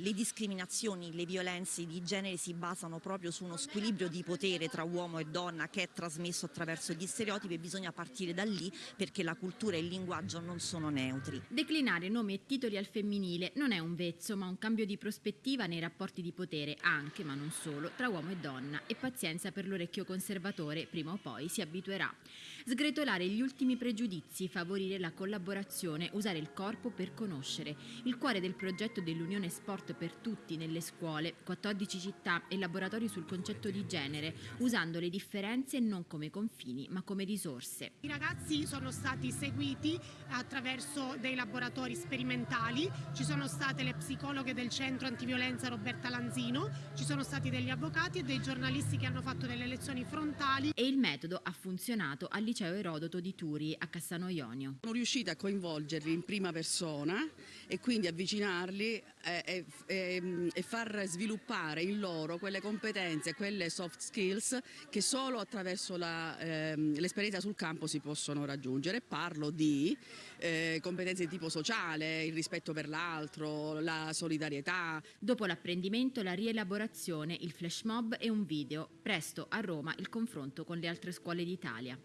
Le discriminazioni, le violenze di genere si basano proprio su uno squilibrio di potere tra uomo e donna che è trasmesso attraverso gli stereotipi e bisogna partire da lì perché la cultura e il linguaggio non sono neutri. Declinare nomi e titoli al femminile non è un vezzo ma un cambio di prospettiva nei rapporti di potere anche, ma non solo, tra uomo e donna e pazienza per l'orecchio conservatore, prima o poi si abituerà. Sgretolare gli ultimi pregiudizi, favorire la collaborazione, usare il corpo per conoscere. Il cuore del progetto dell'Unione Sport per tutti nelle scuole, 14 città e laboratori sul concetto di genere, usando le differenze non come confini ma come risorse. I ragazzi sono stati seguiti attraverso dei laboratori sperimentali, ci sono state le psicologhe del centro antiviolenza Roberta Lanzino, ci sono stati degli avvocati e dei giornalisti che hanno fatto delle lezioni frontali. E il metodo ha funzionato al liceo Erodoto di Turi a Cassano Ionio. Sono riuscita a coinvolgerli in prima persona e quindi avvicinarli e, e, e, e far sviluppare in loro quelle competenze, quelle soft skills che solo attraverso ehm, l'esperienza sul campo si possono raggiungere. Parlo di eh, competenze di tipo sociale, il rispetto per l'altro, la solidarietà. Dopo l'apprendimento, la rielaborazione, il flash mob e un video. Presto a Roma il confronto con le altre scuole d'Italia.